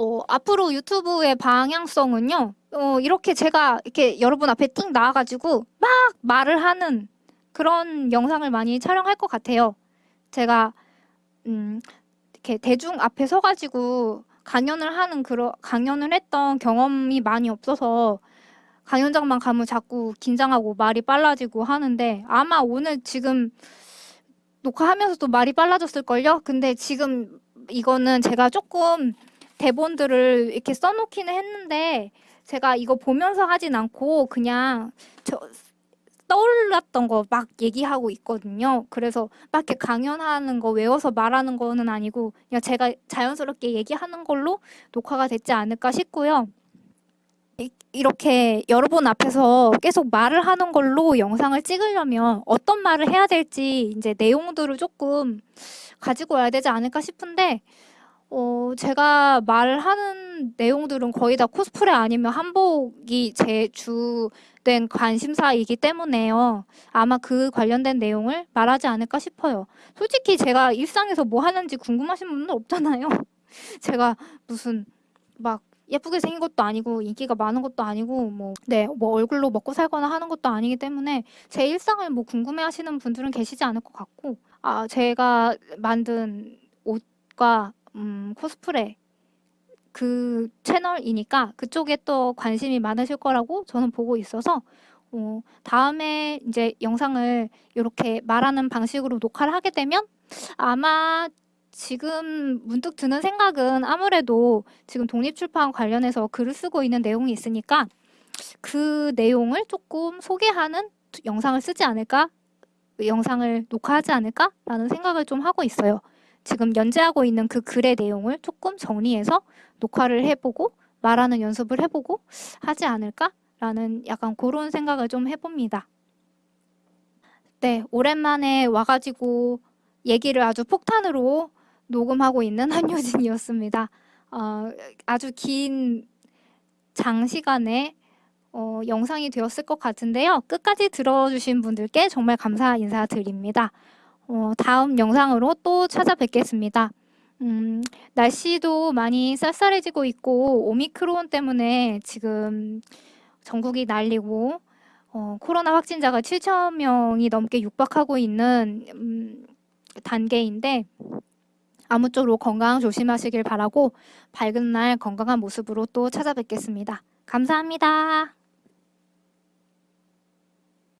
어, 앞으로 유튜브의 방향성은요. 어, 이렇게 제가 이렇게 여러분 앞에 띵 나와가지고 막 말을 하는 그런 영상을 많이 촬영할 것 같아요. 제가 음, 이렇게 대중 앞에 서가지고 강연을 하는 그런 강연을 했던 경험이 많이 없어서 강연장만 가면 자꾸 긴장하고 말이 빨라지고 하는데 아마 오늘 지금 녹화하면서도 말이 빨라졌을걸요? 근데 지금 이거는 제가 조금 대본들을 이렇게 써놓기는 했는데 제가 이거 보면서 하진 않고 그냥 저 떠올랐던 거 막 얘기하고 있거든요. 그래서 막 이렇게 강연하는 거 외워서 말하는 거는 아니고 그냥 제가 자연스럽게 얘기하는 걸로 녹화가 됐지 않을까 싶고요. 이렇게 여러분 앞에서 계속 말을 하는 걸로 영상을 찍으려면 어떤 말을 해야 될지 이제 내용들을 조금 가지고 와야 되지 않을까 싶은데 어, 제가 말하는 내용들은 거의 다 코스프레 아니면 한복이 제 주된 관심사이기 때문에요. 아마 그 관련된 내용을 말하지 않을까 싶어요. 솔직히 제가 일상에서 뭐 하는지 궁금하신 분은 없잖아요. 제가 무슨 막 예쁘게 생긴 것도 아니고 인기가 많은 것도 아니고 뭐, 네, 뭐 얼굴로 먹고 살거나 하는 것도 아니기 때문에 제 일상을 뭐 궁금해 하시는 분들은 계시지 않을 것 같고 아, 제가 만든 옷과 음, 코스프레 그 채널이니까 그쪽에 또 관심이 많으실 거라고 저는 보고 있어서 어, 다음에 이제 영상을 이렇게 말하는 방식으로 녹화를 하게 되면 아마 지금 문득 드는 생각은 아무래도 지금 독립출판 관련해서 글을 쓰고 있는 내용이 있으니까 그 내용을 조금 소개하는 영상을 쓰지 않을까? 영상을 녹화하지 않을까? 라는 생각을 좀 하고 있어요. 지금 연재하고 있는 그 글의 내용을 조금 정리해서 녹화를 해보고 말하는 연습을 해보고 하지 않을까? 라는 약간 그런 생각을 좀 해봅니다. 네, 오랜만에 와가지고 얘기를 아주 폭탄으로 녹음하고 있는 한효진이었습니다. 어, 아주 긴 장시간의 어, 영상이 되었을 것 같은데요. 끝까지 들어주신 분들께 정말 감사 인사드립니다. 어, 다음 영상으로 또 찾아뵙겠습니다. 음, 날씨도 많이 쌀쌀해지고 있고 오미크론 때문에 지금 전국이 난리고 어, 코로나 확진자가 7천 명이 넘게 육박하고 있는 음, 단계인데 아무쪼록 건강 조심하시길 바라고 밝은 날 건강한 모습으로 또 찾아뵙겠습니다. 감사합니다.